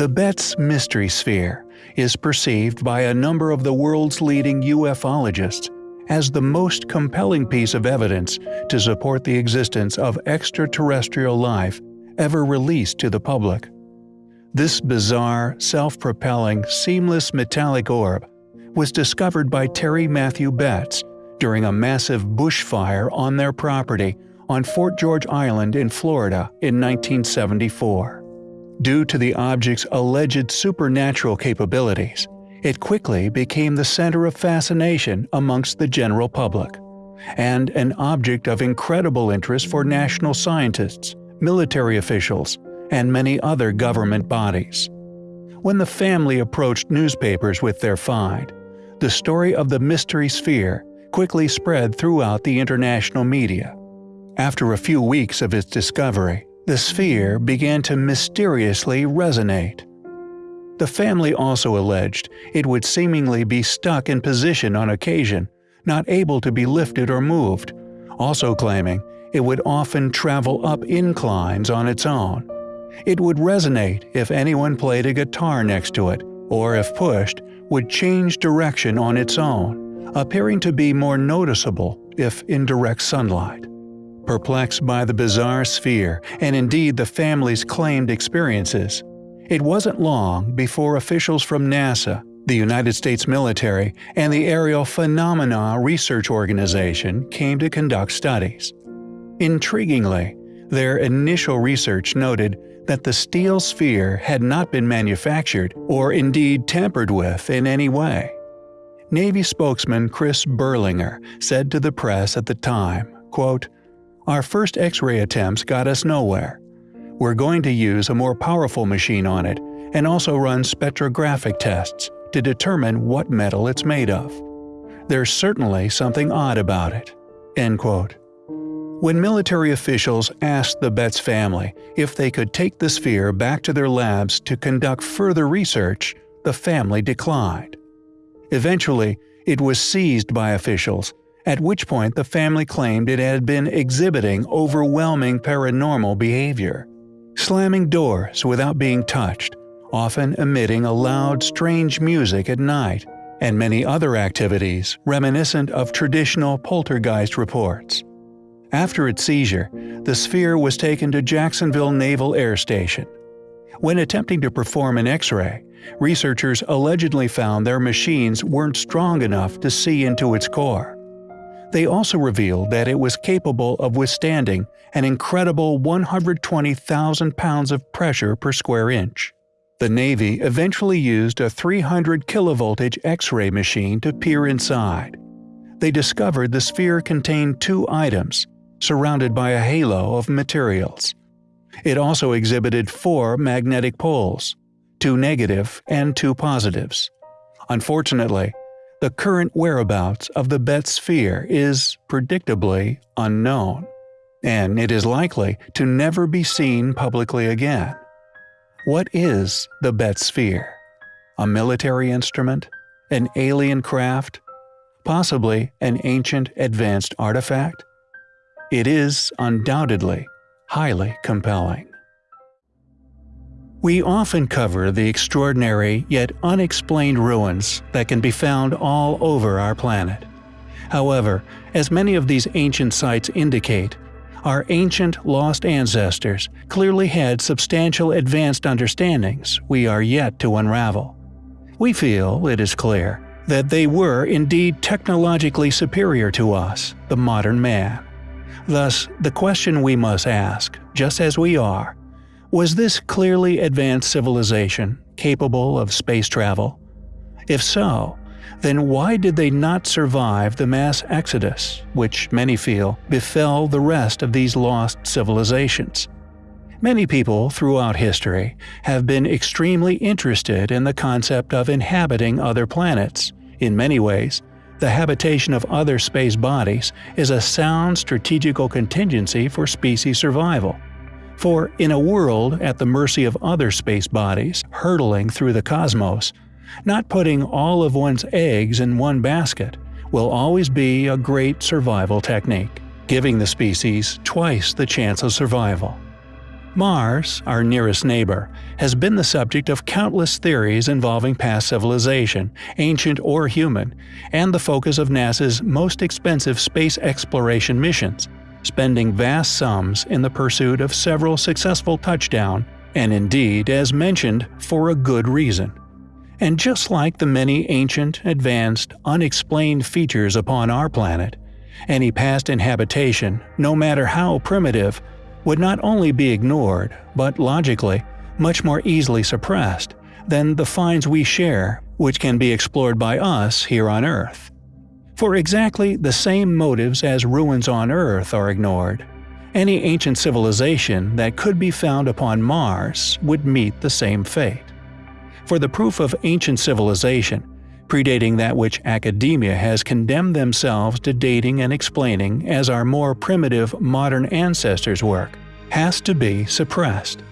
The Betz Mystery Sphere is perceived by a number of the world's leading ufologists as the most compelling piece of evidence to support the existence of extraterrestrial life ever released to the public. This bizarre, self-propelling, seamless metallic orb was discovered by Terry Matthew Betz during a massive bushfire on their property on Fort George Island in Florida in 1974. Due to the object's alleged supernatural capabilities, it quickly became the center of fascination amongst the general public, and an object of incredible interest for national scientists, military officials, and many other government bodies. When the family approached newspapers with their find, the story of the mystery sphere quickly spread throughout the international media. After a few weeks of its discovery, the sphere began to mysteriously resonate. The family also alleged it would seemingly be stuck in position on occasion, not able to be lifted or moved, also claiming it would often travel up inclines on its own. It would resonate if anyone played a guitar next to it, or if pushed, would change direction on its own, appearing to be more noticeable if in direct sunlight. Perplexed by the bizarre sphere and indeed the family's claimed experiences, it wasn't long before officials from NASA, the United States military, and the Aerial Phenomena Research Organization came to conduct studies. Intriguingly, their initial research noted that the steel sphere had not been manufactured or indeed tampered with in any way. Navy spokesman Chris Berlinger said to the press at the time, quote, our first X-ray attempts got us nowhere. We're going to use a more powerful machine on it and also run spectrographic tests to determine what metal it's made of. There's certainly something odd about it." End quote. When military officials asked the Betz family if they could take the sphere back to their labs to conduct further research, the family declined. Eventually, it was seized by officials at which point the family claimed it had been exhibiting overwhelming paranormal behavior, slamming doors without being touched, often emitting a loud, strange music at night, and many other activities reminiscent of traditional poltergeist reports. After its seizure, the sphere was taken to Jacksonville Naval Air Station. When attempting to perform an X-ray, researchers allegedly found their machines weren't strong enough to see into its core. They also revealed that it was capable of withstanding an incredible 120,000 pounds of pressure per square inch. The Navy eventually used a 300 kilovoltage X-ray machine to peer inside. They discovered the sphere contained two items, surrounded by a halo of materials. It also exhibited four magnetic poles, two negative and two positives. Unfortunately, the current whereabouts of the Betz sphere is, predictably, unknown, and it is likely to never be seen publicly again. What is the Betz sphere? A military instrument? An alien craft? Possibly an ancient advanced artifact? It is, undoubtedly, highly compelling. We often cover the extraordinary yet unexplained ruins that can be found all over our planet. However, as many of these ancient sites indicate, our ancient lost ancestors clearly had substantial advanced understandings we are yet to unravel. We feel, it is clear, that they were indeed technologically superior to us, the modern man. Thus, the question we must ask, just as we are, was this clearly advanced civilization capable of space travel? If so, then why did they not survive the mass exodus, which many feel befell the rest of these lost civilizations? Many people throughout history have been extremely interested in the concept of inhabiting other planets. In many ways, the habitation of other space bodies is a sound strategical contingency for species survival. For in a world at the mercy of other space bodies hurtling through the cosmos, not putting all of one's eggs in one basket will always be a great survival technique, giving the species twice the chance of survival. Mars, our nearest neighbor, has been the subject of countless theories involving past civilization, ancient or human, and the focus of NASA's most expensive space exploration missions, spending vast sums in the pursuit of several successful touchdown, and indeed, as mentioned, for a good reason. And just like the many ancient, advanced, unexplained features upon our planet, any past inhabitation, no matter how primitive, would not only be ignored, but logically, much more easily suppressed than the finds we share, which can be explored by us here on Earth. For exactly the same motives as ruins on Earth are ignored, any ancient civilization that could be found upon Mars would meet the same fate. For the proof of ancient civilization, predating that which academia has condemned themselves to dating and explaining as our more primitive modern ancestors' work, has to be suppressed.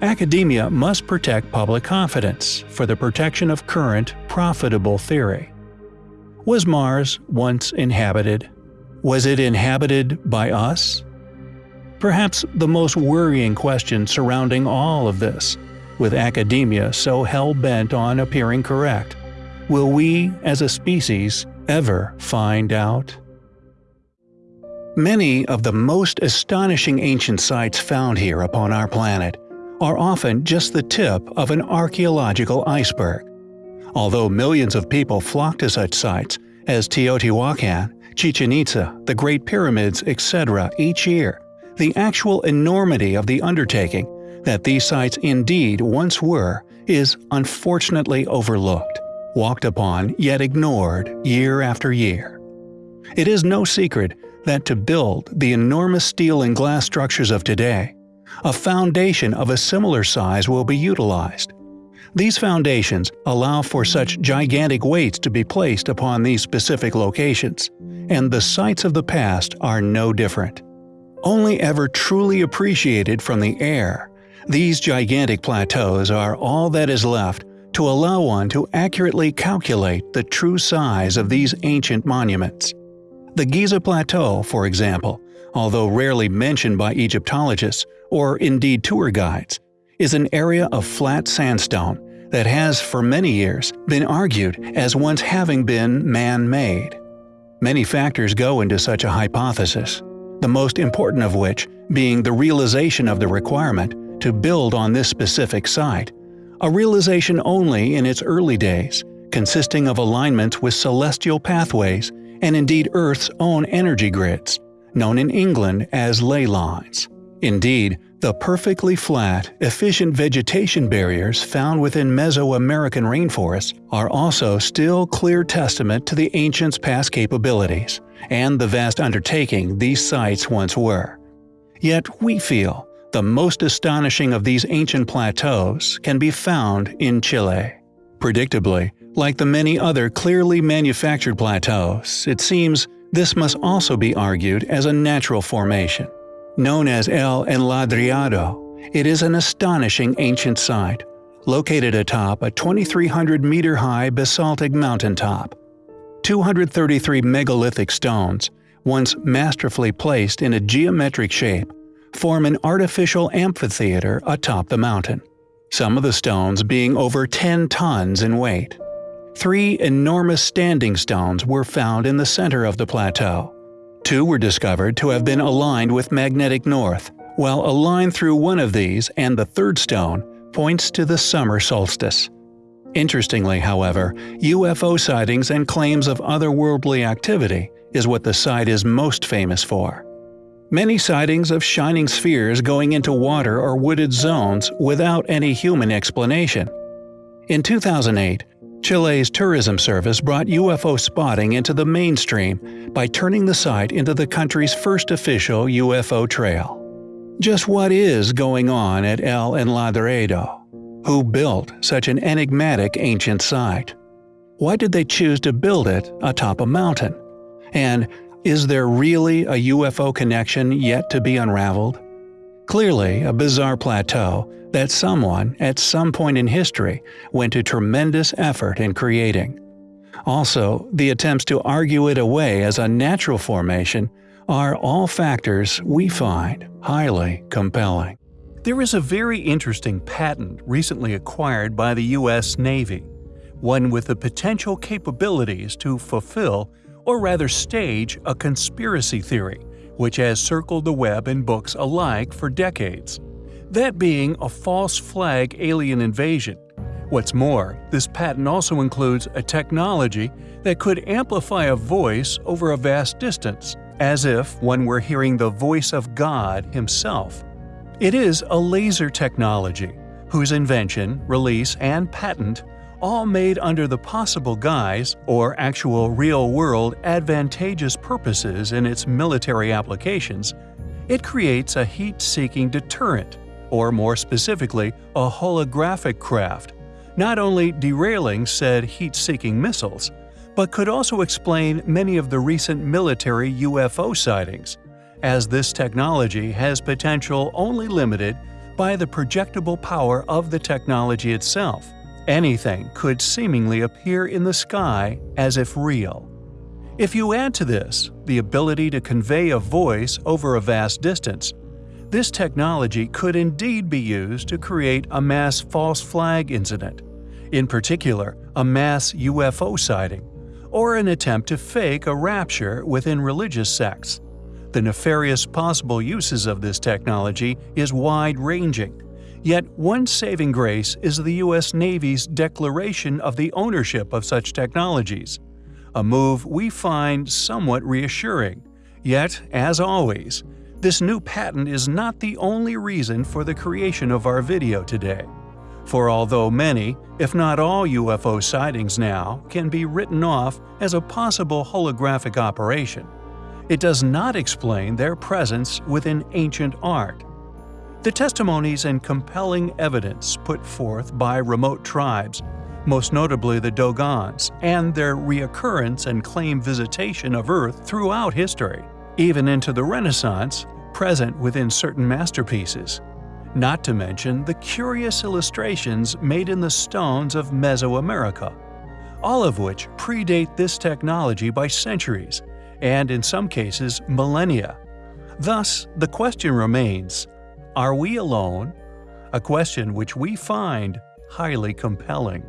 Academia must protect public confidence for the protection of current, profitable theory. Was Mars once inhabited? Was it inhabited by us? Perhaps the most worrying question surrounding all of this, with academia so hell-bent on appearing correct, Will we, as a species, ever find out? Many of the most astonishing ancient sites found here upon our planet are often just the tip of an archaeological iceberg. Although millions of people flock to such sites as Teotihuacan, Chichen Itza, the Great Pyramids, etc. each year, the actual enormity of the undertaking that these sites indeed once were is unfortunately overlooked walked upon yet ignored year after year. It is no secret that to build the enormous steel and glass structures of today, a foundation of a similar size will be utilized. These foundations allow for such gigantic weights to be placed upon these specific locations, and the sites of the past are no different. Only ever truly appreciated from the air, these gigantic plateaus are all that is left to allow one to accurately calculate the true size of these ancient monuments. The Giza Plateau, for example, although rarely mentioned by Egyptologists or indeed tour guides, is an area of flat sandstone that has for many years been argued as once having been man-made. Many factors go into such a hypothesis, the most important of which being the realization of the requirement to build on this specific site a realization only in its early days, consisting of alignments with celestial pathways and indeed Earth's own energy grids, known in England as ley lines. Indeed, the perfectly flat, efficient vegetation barriers found within Mesoamerican rainforests are also still clear testament to the ancients' past capabilities, and the vast undertaking these sites once were. Yet we feel the most astonishing of these ancient plateaus can be found in Chile. Predictably, like the many other clearly manufactured plateaus, it seems this must also be argued as a natural formation. Known as El Enladrado, it is an astonishing ancient site, located atop a 2,300-meter-high basaltic mountaintop. 233 megalithic stones, once masterfully placed in a geometric shape, form an artificial amphitheater atop the mountain, some of the stones being over 10 tons in weight. Three enormous standing stones were found in the center of the plateau. Two were discovered to have been aligned with magnetic north, while a line through one of these and the third stone points to the summer solstice. Interestingly, however, UFO sightings and claims of otherworldly activity is what the site is most famous for. Many sightings of shining spheres going into water or wooded zones without any human explanation. In 2008, Chile's tourism service brought UFO spotting into the mainstream by turning the site into the country's first official UFO trail. Just what is going on at El Enladrado? Who built such an enigmatic ancient site? Why did they choose to build it atop a mountain? And is there really a UFO connection yet to be unraveled? Clearly, a bizarre plateau that someone, at some point in history, went to tremendous effort in creating. Also, the attempts to argue it away as a natural formation are all factors we find highly compelling. There is a very interesting patent recently acquired by the U.S. Navy, one with the potential capabilities to fulfill, or rather stage, a conspiracy theory which has circled the web and books alike for decades. That being a false flag alien invasion. What's more, this patent also includes a technology that could amplify a voice over a vast distance, as if one were hearing the voice of God himself. It is a laser technology, whose invention, release, and patent all made under the possible guise or actual real-world advantageous purposes in its military applications, it creates a heat-seeking deterrent, or more specifically, a holographic craft, not only derailing said heat-seeking missiles, but could also explain many of the recent military UFO sightings, as this technology has potential only limited by the projectable power of the technology itself. Anything could seemingly appear in the sky as if real. If you add to this the ability to convey a voice over a vast distance, this technology could indeed be used to create a mass false flag incident, in particular a mass UFO sighting, or an attempt to fake a rapture within religious sects. The nefarious possible uses of this technology is wide-ranging, Yet one saving grace is the U.S. Navy's declaration of the ownership of such technologies, a move we find somewhat reassuring. Yet, as always, this new patent is not the only reason for the creation of our video today. For although many, if not all UFO sightings now can be written off as a possible holographic operation, it does not explain their presence within ancient art, the testimonies and compelling evidence put forth by remote tribes, most notably the Dogons, and their reoccurrence and claim visitation of Earth throughout history, even into the Renaissance, present within certain masterpieces. Not to mention the curious illustrations made in the stones of Mesoamerica, all of which predate this technology by centuries, and in some cases millennia. Thus, the question remains, are we alone? A question which we find highly compelling.